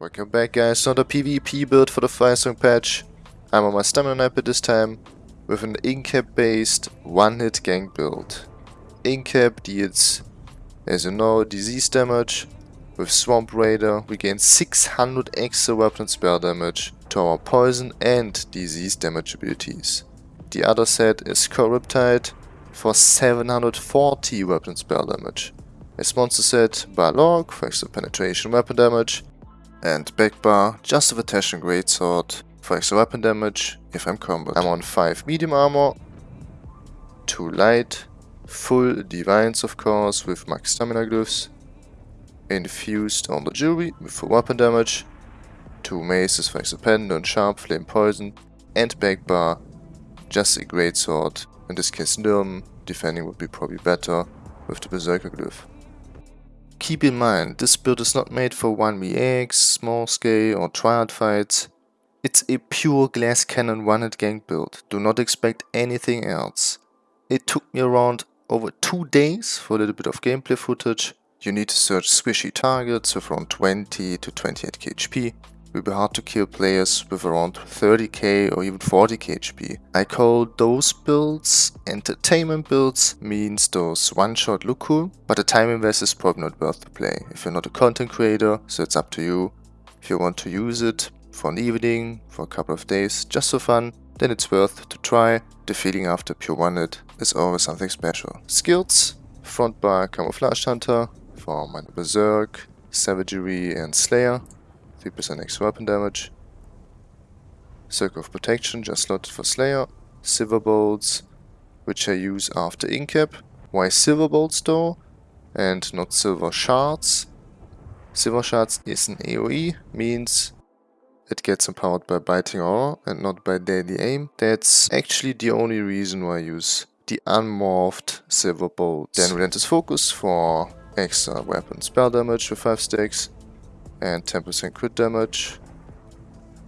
Welcome back guys, not a PvP build for the Firesong patch. I'm on my Stamina Knight this time with an Incap based one-hit gank build. Incap deals, as you know, disease damage. With Swamp Raider we gain 600 extra weapon spell damage to our poison and disease damage abilities. The other set is Corruptide for 740 weapon spell damage. A monster set, Balorgh for extra penetration weapon damage, and Backbar just with and Greatsword for extra weapon damage if I'm combat. I'm on 5 medium armor, 2 light, full divines of course with max stamina glyphs, infused on the jewelry with full weapon damage, 2 maces for extra pendant, sharp, flame poison, and Backbar just a greatsword, in this case Nirn, defending would be probably better with the Berserker glyph. Keep in mind, this build is not made for 1vx, small scale or triad fights. It's a pure glass cannon one-hit gank build, do not expect anything else. It took me around over 2 days for a little bit of gameplay footage. You need to search squishy targets with around 20 to 28 Will be hard to kill players with around 30k or even 40k HP. I call those builds entertainment builds, means those one shot look cool, but the time invest is probably not worth the play. If you're not a content creator, so it's up to you. If you want to use it for an evening, for a couple of days, just for fun, then it's worth to try. The feeling after pure one hit is always something special. Skills, front bar camouflage hunter for my berserk, savagery and slayer. 3% extra weapon damage. Circle of Protection, just slotted for Slayer. Silver Bolts, which I use after Incap. Why Silver Bolts though? And not Silver Shards? Silver Shards is an AoE, means it gets empowered by Biting Aura and not by Deadly Aim. That's actually the only reason why I use the unmorphed Silver Bolts. Then Relentless Focus for extra weapon spell damage with 5 stacks and 10% crit damage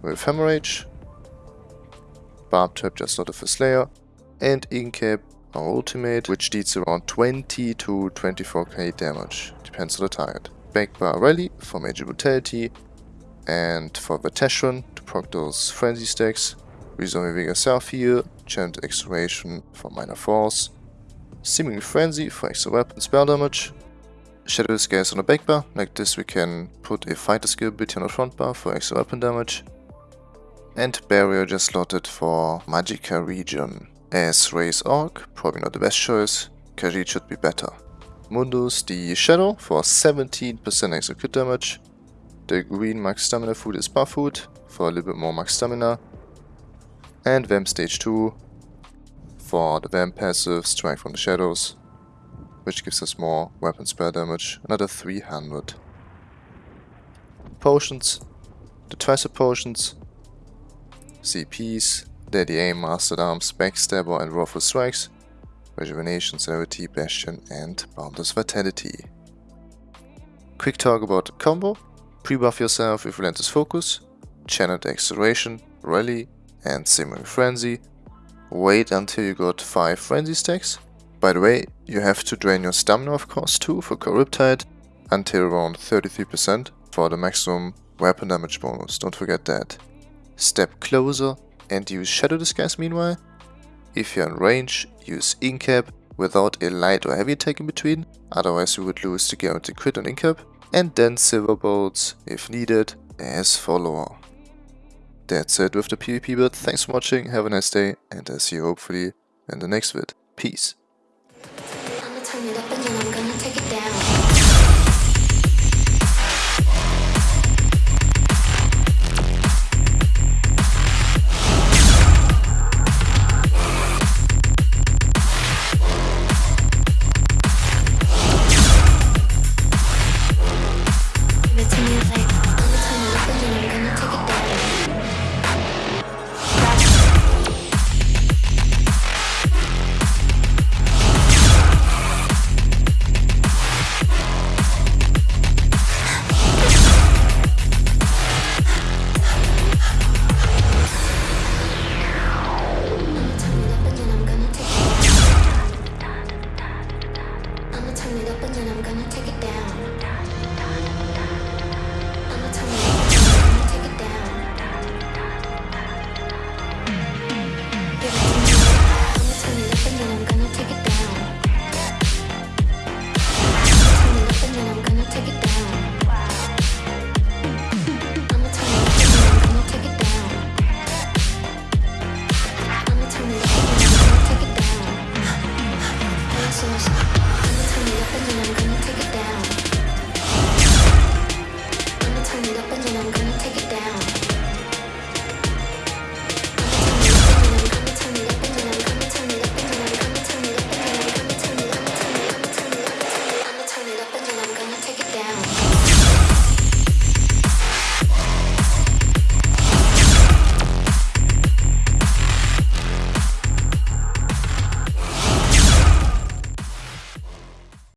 with Hemorrhage, Barb Trap just not a Slayer, and Incap our ultimate, which deals around 20 to 24k damage, depends on the target. Backbar Rally for Major Brutality, and for Vateshran to proc those Frenzy stacks, Resolving Vigor Self Heal, Chant Acceleration for Minor Force, Simmering Frenzy for extra weapon spell damage, Shadow Scales on the back bar. Like this we can put a fighter skill bit on the front bar for extra weapon damage. And Barrier just slotted for Magicka regen. As Raise Orc, probably not the best choice, Khajiit should be better. Mundus the Shadow for 17% extra crit damage. The green max stamina food is buff food for a little bit more max stamina. And Vamp stage 2 for the Vamp passive Strike from the Shadows which gives us more weapon spell damage, another 300. Potions, the twice potions, CPs, Deadly Aim, Master-at-Arms, Backstabber and Wrathful Strikes, Rejuvenation, Celerity, Bastion and Boundless Vitality. Quick talk about the combo, pre-buff yourself with Relentless Focus, Channeled Acceleration, Rally and Simmering Frenzy, wait until you got 5 Frenzy stacks, by the way, you have to drain your stamina of course too for Corruptide until around 33% for the maximum weapon damage bonus, don't forget that. Step closer and use Shadow Disguise meanwhile. If you're in range, use Incap without a light or heavy attack in between, otherwise you would lose the guaranteed crit on Incap. And then Silver Bolts, if needed, as follower. That's it with the PvP build, thanks for watching, have a nice day, and I'll see you hopefully in the next vid. Peace. It up and then I'm gonna take it down. turn it I'm gonna take it down. Turn it up I'm gonna take it down. I'ma turn it up I'm gonna take it down. I'ma turn it up I'm gonna take it down. I'ma turn it up I'm gonna take it down.